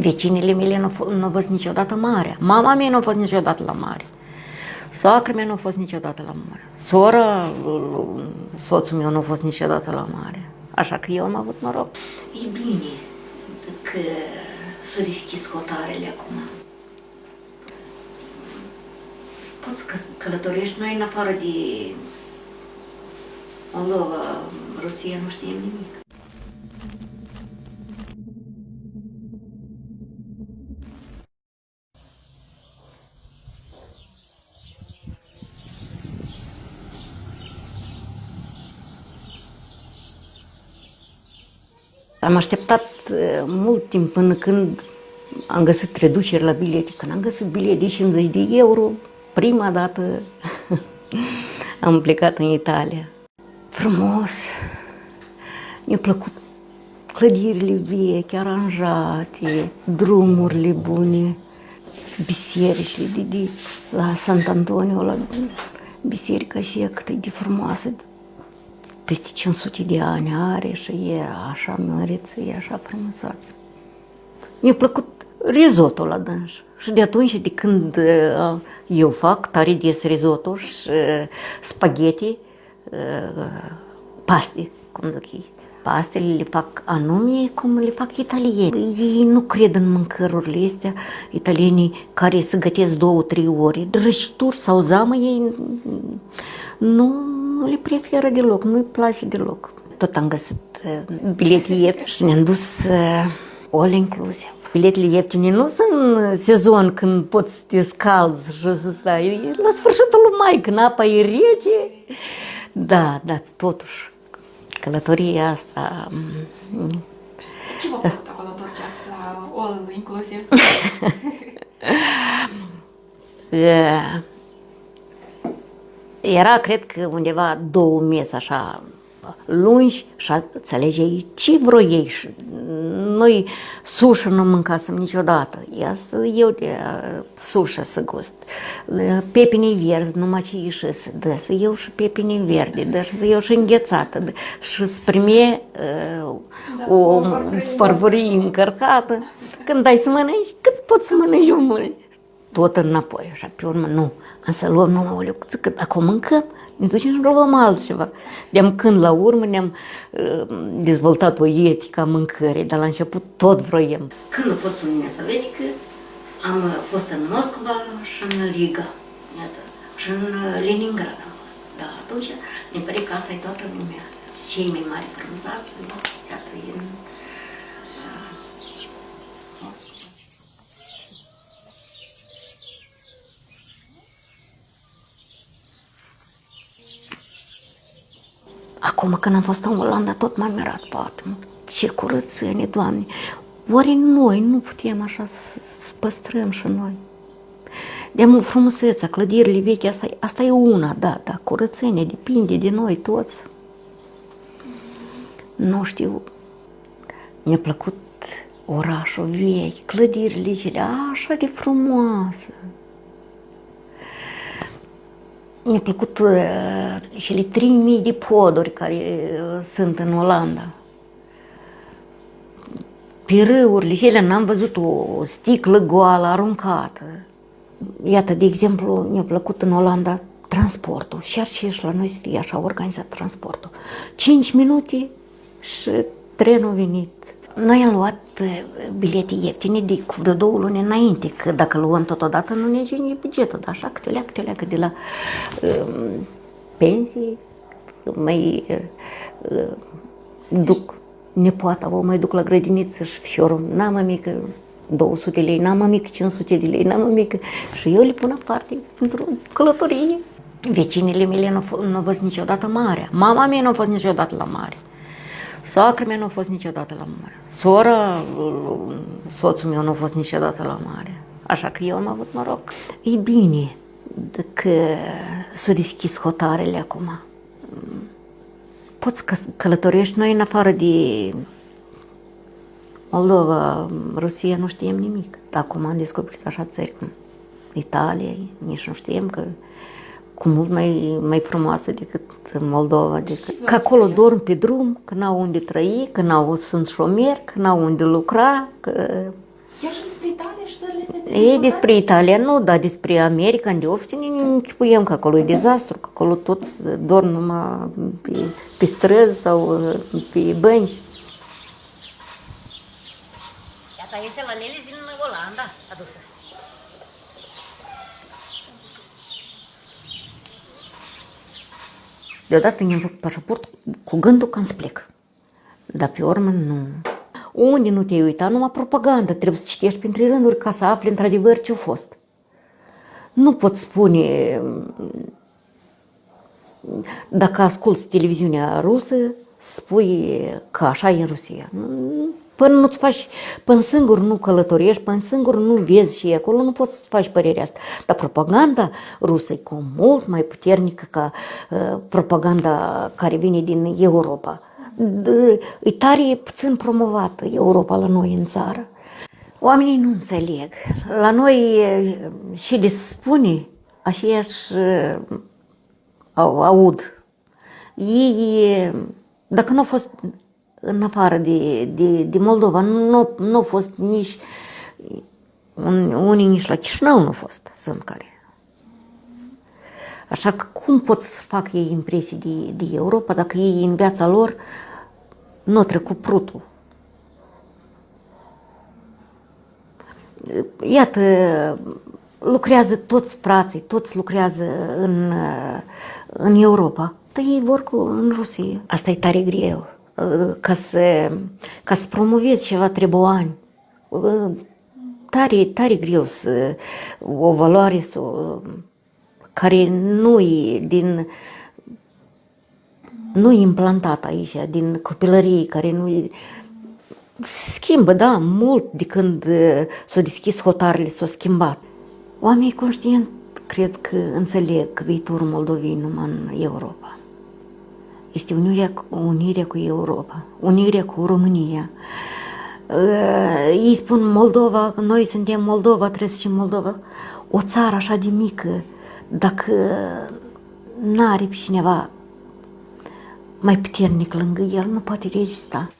Vecinile mele nu, nu au fost niciodată mare. Mama mea nu a fost niciodată la mare. Soacra mea nu a fost niciodată la mare. Sora, soțul meu nu a fost niciodată la mare. Așa că eu am avut noroc. E bine că s-au deschis hotarele acum. Poți să călătorești noi în afară de Moldova, Rusia, nu știm nimic. Am așteptat uh, mult timp până când am găsit reduceri la bilete. Când am găsit bilete de 50 de euro, prima dată am plecat în Italia. Frumos, mi-a plăcut clădirile vechi, aranjate, drumurile bune, bisericile de, de la Sant Antonio, la biserica și cât de frumoasă, peste 500 de ani are și e așa măriță, e așa frumusață. Mi-a plăcut risotto la dâns. Și de atunci, de când uh, eu fac tare des risotto și uh, spaghetti, uh, paste, cum zic ei. Pastele le fac anume cum le fac italieni. Ei nu cred în mâncărurile astea, italienii care se gătesc două, trei ori. Drăjituri sau zamă, ei nu nu le preferă deloc, nu-i place deloc. Tot am găsit uh, bilete ieftine și ne-am dus uh, all inclusive. Biletele ieftine nu sunt sezon când poți să te scalzi și să stai. La sfârșitul lui mai, când apa e rece. Da, da, totuși, călătoria asta... Mm, Ce vă plăcut acolo întorcea la all inclusive? yeah. Era, cred că, undeva două mese așa lungi și înțelegeai ce vreo ei. Și noi sușă nu mâncasem niciodată. Ia să eu de uh, sușă să gust. Pepini verzi, numai ce ieșise. Da, să eu și pepini verdi, da, să eu și înghețată. Da, și să prime uh, da, o farfurie încărcată. Când dai să mănânci, cât poți să mănânci mult. Tot înapoi, așa, pe urmă, nu am să luăm numai o lecuță, că dacă o mâncăm, ne ducem și luăm altceva. De-am când la urmă ne-am uh, dezvoltat o etică a mâncării, dar la început tot vroiem. Când a fost Uniunea Sovietică, am fost în Moscova și în Riga, iată, și în Leningrad am fost. Da, atunci mi pare că asta e toată lumea. Cei mai mari frunzați, iată, în Acum când am fost în Olanda, tot m-am mirat foarte mult. Ce curățenie, Doamne! Oare noi nu putem așa să păstrăm și noi? De frumusețea, clădirile vechi, asta, asta e una, da, da, curățenie depinde de noi toți. Nu știu, mi-a plăcut orașul vechi, clădirile cele așa de frumoase. Mi-a plăcut uh, cele 3000 de poduri care uh, sunt în Olanda. Pe râurile cele n-am văzut o sticlă goală aruncată. Iată, de exemplu, mi-a plăcut în Olanda transportul. Și ar și la noi să fie așa organizat transportul. 5 minute și trenul a venit. Noi am luat uh, bilete ieftine de cu vreo două luni înainte, că dacă luăm totodată nu ne ajunge bugetul, dar așa câte leacă, câte leacă de la um, pensii, mai uh, uh, duc nepoata, o mai duc la grădiniță și fiorul, n-am mică 200 de lei, n-am mică 500 de lei, n-am mică și eu le pun aparte pentru călătorie. Vecinile mele nu, nu au fost niciodată mare. Mama mea nu a fost niciodată la mare. Soacra mea nu a fost niciodată la mare. Sora, soțul meu nu a fost niciodată la mare. Așa că eu am avut noroc. E bine că s-au deschis hotarele acum. Poți că călătorești noi în afară de Moldova, Rusia, nu știm nimic. Acum am descoperit așa țări cum Italia, nici nu știm că cu mult mai, mai frumoasă decât Moldova. Decât, că acolo dorm pe drum, că n-au unde trăi, că n-au sunt șomeri, că n-au unde lucra, că Chiar și despre Italia și țările astea de E dezvoltare? despre Italia, nu, dar despre America, în de ne închipuiem că acolo e dezastru, că acolo toți dorm numai pe, pe străzi sau pe bănci. Iată, este la Lelis din Olanda adusă. Deodată mi-am făcut pașaport cu gândul că îmi plec. Dar pe urmă nu. Unde nu te-ai uitat? Numai propagandă. Trebuie să citești printre rânduri ca să afli într-adevăr ce-a fost. Nu pot spune dacă asculți televiziunea rusă, spui că așa e în Rusia. Până nu-ți faci, până singur nu călătorești, până singur nu vezi și acolo, nu poți să-ți faci părerea asta. Dar propaganda rusă e cu mult mai puternică ca uh, propaganda care vine din Europa. D- e tare puțin promovată Europa la noi în țară. Oamenii nu înțeleg. La noi e, și le spune, aceeași e, au, aud. Ei, e, dacă nu au fost în afară de, de, de Moldova, nu, nu au fost nici un, unii nici la Chișinău nu au fost, sunt care. Așa că cum pot să facă ei impresii de, de Europa dacă ei în viața lor nu au trecut prutul? Iată, lucrează toți frații, toți lucrează în, în Europa, dar ei vor cu, în Rusia. Asta e tare greu. Ca să, ca să promovezi ceva trebuie ani. Tare, tare greu să o valoare să, care nu e din nu e implantat aici, din copilărie, care nu e, schimbă, da, mult de când uh, s-au deschis hotarele, s-au schimbat. Oamenii conștient cred că înțeleg că viitorul Moldovei numai în Europa. Este unirea, unirea cu Europa, unirea cu România. Uh, Ei spun Moldova, noi suntem Moldova, trebuie să zicem Moldova. O țară așa de mică, dacă n-are pe cineva mai puternic lângă el, nu poate rezista.